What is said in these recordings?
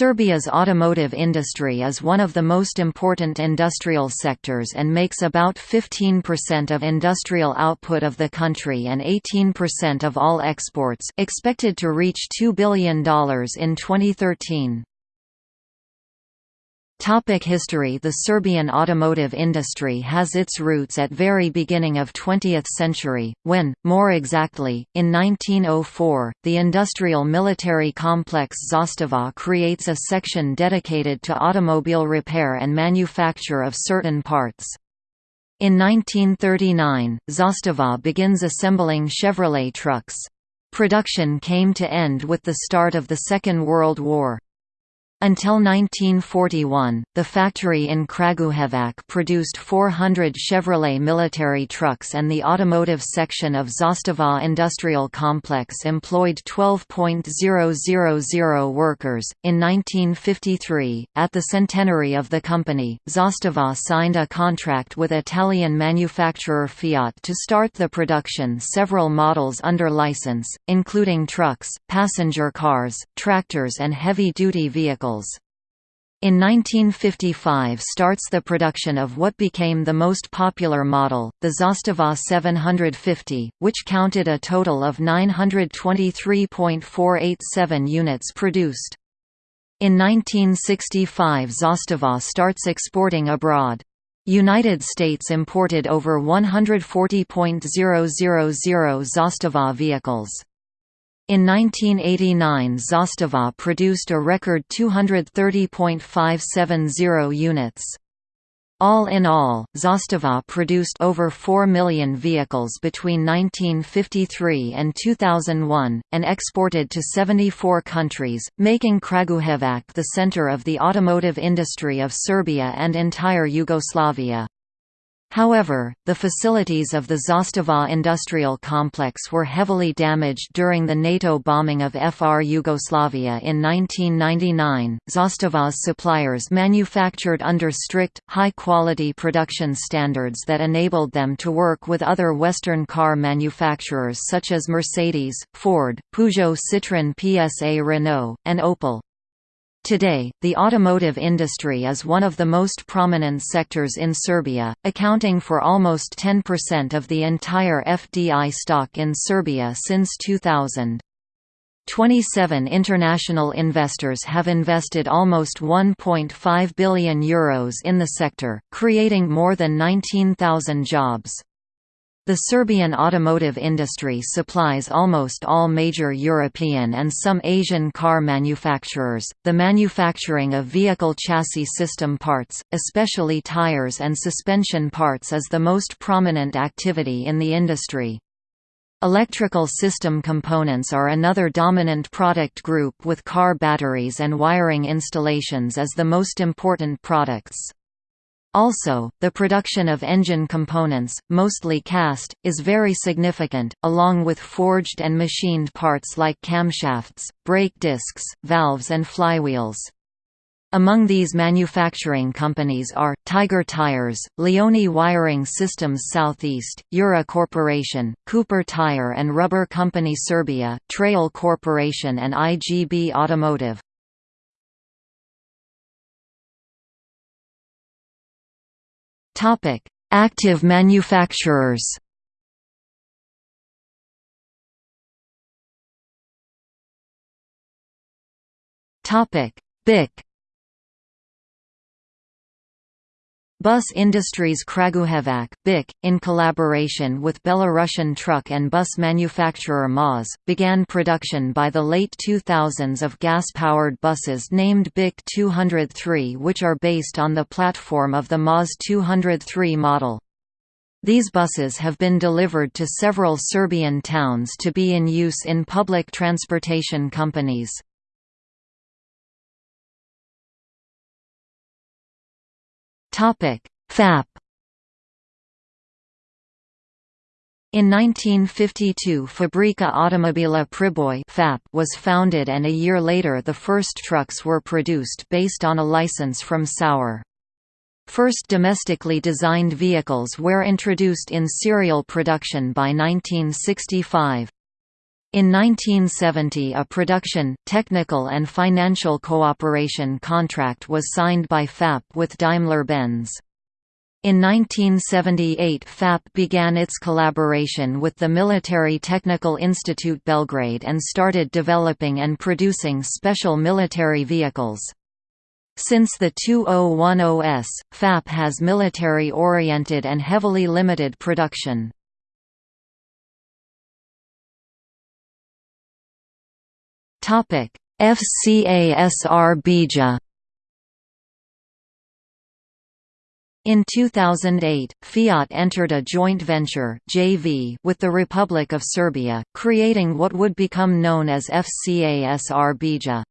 Serbia's automotive industry is one of the most important industrial sectors and makes about 15% of industrial output of the country and 18% of all exports expected to reach $2 billion in 2013. Topic history The Serbian automotive industry has its roots at very beginning of 20th century, when, more exactly, in 1904, the industrial military complex Zastava creates a section dedicated to automobile repair and manufacture of certain parts. In 1939, Zastava begins assembling Chevrolet trucks. Production came to end with the start of the Second World War. Until 1941, the factory in Kragujevac produced 400 Chevrolet military trucks and the automotive section of Zastava Industrial Complex employed 12.000 workers. In 1953, at the centenary of the company, Zastava signed a contract with Italian manufacturer Fiat to start the production several models under license, including trucks, passenger cars, tractors and heavy-duty vehicles in 1955 starts the production of what became the most popular model, the Zastava 750, which counted a total of 923.487 units produced. In 1965 Zastava starts exporting abroad. United States imported over 140.000 Zastava vehicles. In 1989 Zastava produced a record 230.570 units. All in all, Zastava produced over 4 million vehicles between 1953 and 2001, and exported to 74 countries, making Kragujevac the center of the automotive industry of Serbia and entire Yugoslavia. However, the facilities of the Zastava industrial complex were heavily damaged during the NATO bombing of FR Yugoslavia in 1999. Zastava's suppliers manufactured under strict, high quality production standards that enabled them to work with other Western car manufacturers such as Mercedes, Ford, Peugeot Citroën PSA Renault, and Opel. Today, the automotive industry is one of the most prominent sectors in Serbia, accounting for almost 10% of the entire FDI stock in Serbia since 2000. 27 international investors have invested almost €1.5 billion Euros in the sector, creating more than 19,000 jobs. The Serbian automotive industry supplies almost all major European and some Asian car manufacturers. The manufacturing of vehicle chassis system parts, especially tires and suspension parts, is the most prominent activity in the industry. Electrical system components are another dominant product group with car batteries and wiring installations as the most important products. Also, the production of engine components, mostly cast, is very significant, along with forged and machined parts like camshafts, brake discs, valves and flywheels. Among these manufacturing companies are, Tigar Tyres, Leoni Wiring Systems Southeast, Yura Corporation, Cooper Tire and Rubber Company Serbia, Trayal Corporation and IGB Automotive. Active manufacturers. Topic: BIC Bus Industries Kragujevac, BIC, in collaboration with Belarusian truck and bus manufacturer MAZ, began production by the late 2000s of gas-powered buses named BIC 203 which are based on the platform of the MAZ 203 model. These buses have been delivered to several Serbian towns to be in use in public transportation companies. Topic: FAP. In 1952 Fabrika Automobila Priboj FAP was founded and a year later the first trucks were produced based on a license from Saurer. First domestically designed vehicles were introduced in serial production by 1965. In 1970 a production, technical and financial cooperation contract was signed by FAP with Daimler-Benz. In 1978 FAP began its collaboration with the Military Technical Institute Belgrade and started developing and producing special military vehicles. Since the 2010s, FAP has military-oriented and heavily limited production. Topic: FCA Srbija In 2008, Fiat entered a joint venture JV with the Republic of Serbia, creating what would become known as FCA Srbija.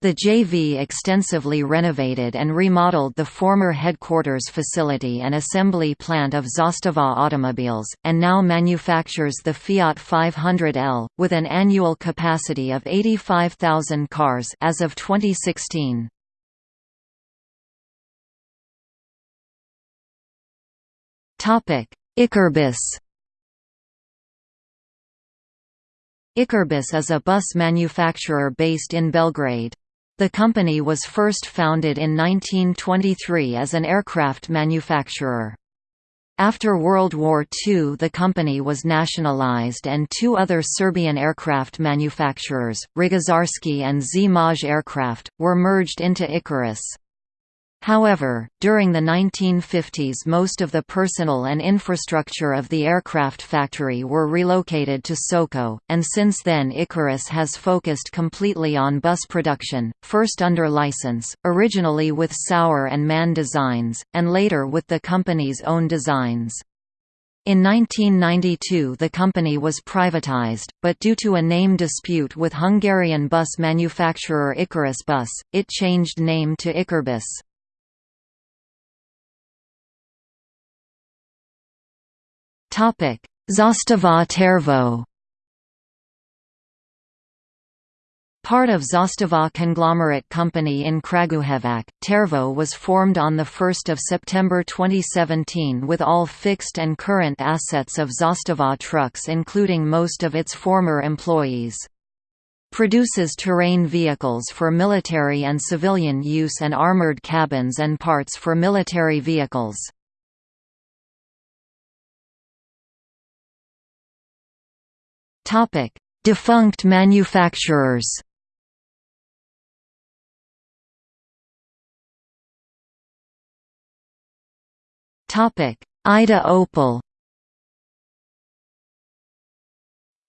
The JV extensively renovated and remodeled the former headquarters facility and assembly plant of Zastava Automobiles, and now manufactures the Fiat 500L, with an annual capacity of 85,000 cars as of 2016. Ikarbus Ikarbus is a bus manufacturer based in Belgrade. The company was first founded in 1923 as an aircraft manufacturer. After World War II the company was nationalized and two other Serbian aircraft manufacturers, Rogožarski and Zmaj Aircraft, were merged into Ikarus. However, during the 1950s most of the personnel and infrastructure of the aircraft factory were relocated to Soko, and since then Ikarus has focused completely on bus production, first under license, originally with Saurer and Mann designs, and later with the company's own designs. In 1992 the company was privatized, but due to a name dispute with Hungarian bus manufacturer Ikarus Bus, it changed name to Ikarbus. Zastava Tervo Part of Zastava conglomerate company in Kragujevac, Tervo was formed on 1 September 2017 with all fixed and current assets of Zastava trucks including most of its former employees. Produces terrain vehicles for military and civilian use and armored cabins and parts for military vehicles. Topic: Defunct manufacturers. Topic: Ida Opel.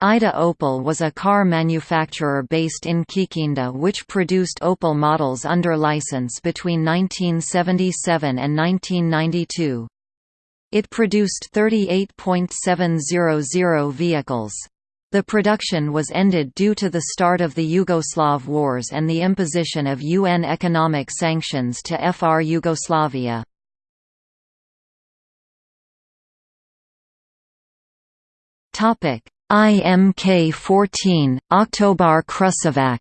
Ida Opel was a car manufacturer based in Kikinda which produced Opel models under license between 1977 and 1992. It produced 38.700 vehicles. The production was ended due to the start of the Yugoslav Wars and the imposition of UN economic sanctions to FR Yugoslavia. IMK-14, Oktobar Kruševac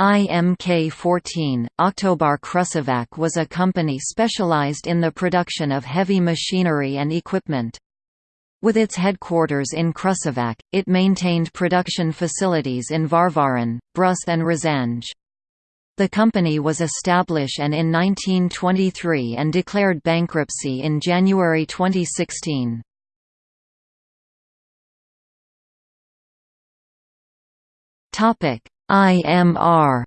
IMK-14, Oktobar Kruševac was a company specialized in the production of heavy machinery and equipment. With its headquarters in Kruševac, it maintained production facilities in Varvarin, Brus and Ražanj. The company was established and in 1923 and declared bankruptcy in January 2016. IMR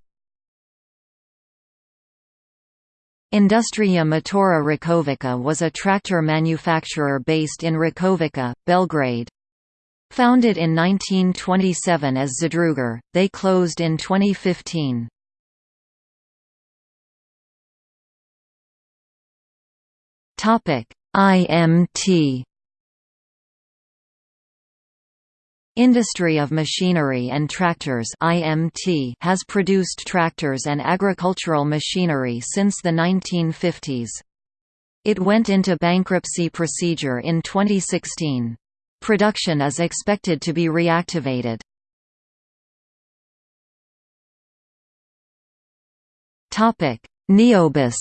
Industrija Motora Rakovica was a tractor manufacturer based in Rakovica, Belgrade. Founded in 1927 as Zadrugar, they closed in 2015. IMT Industry of Machinery and Tractors (IMT) has produced tractors and agricultural machinery since the 1950s. It went into bankruptcy procedure in 2016. Production is expected to be reactivated. Topic: Neobus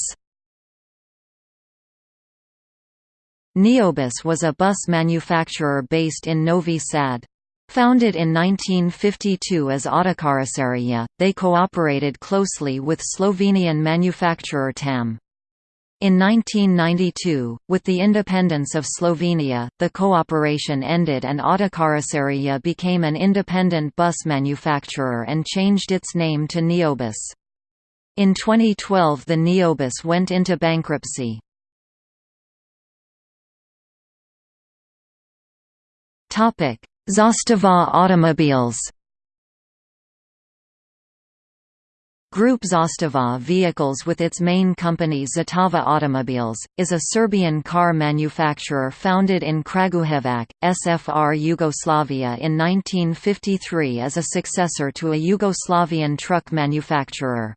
Neobus was a bus manufacturer based in Novi Sad. Founded in 1952 as Autokaroserija, they cooperated closely with Slovenian manufacturer TAM. In 1992, with the independence of Slovenia, the cooperation ended and Autokaroserija became an independent bus manufacturer and changed its name to Neobus. In 2012 the Neobus went into bankruptcy. Zastava Automobiles Group Zastava Vehicles with its main company Zastava Automobiles, is a Serbian car manufacturer founded in Kragujevac, SFR Yugoslavia in 1953 as a successor to a Yugoslavian truck manufacturer.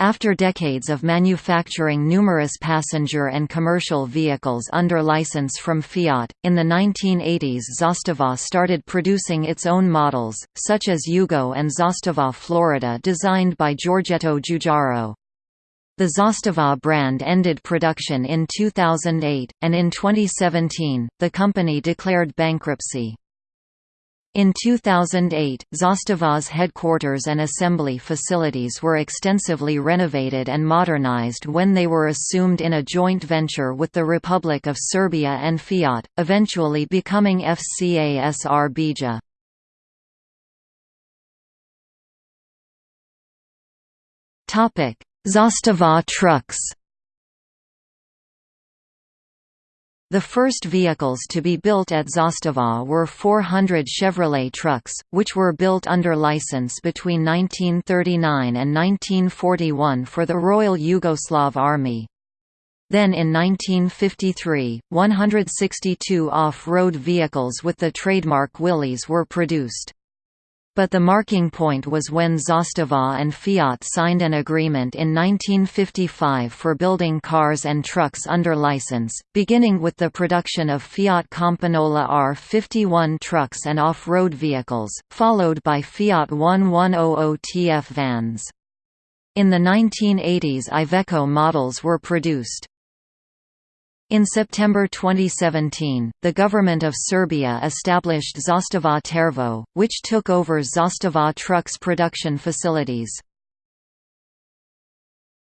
After decades of manufacturing numerous passenger and commercial vehicles under license from Fiat, in the 1980s Zastava started producing its own models, such as Yugo and Zastava Florida designed by Giorgetto Giugiaro. The Zastava brand ended production in 2008, and in 2017, the company declared bankruptcy. In 2008, Zastava's headquarters and assembly facilities were extensively renovated and modernized when they were assumed in a joint venture with the Republic of Serbia and Fiat, eventually becoming FCA Srbija. Zastava trucks The first vehicles to be built at Zastava were 400 Chevrolet trucks, which were built under license between 1939 and 1941 for the Royal Yugoslav Army. Then in 1953, 162 off-road vehicles with the trademark Willys were produced. But the marking point was when Zastava and Fiat signed an agreement in 1955 for building cars and trucks under license, beginning with the production of Fiat Campagnola R51 trucks and off-road vehicles, followed by Fiat 1100 TF vans. In the 1980s Iveco models were produced. In September 2017, the government of Serbia established Zastava Tervo, which took over Zastava Trucks production facilities.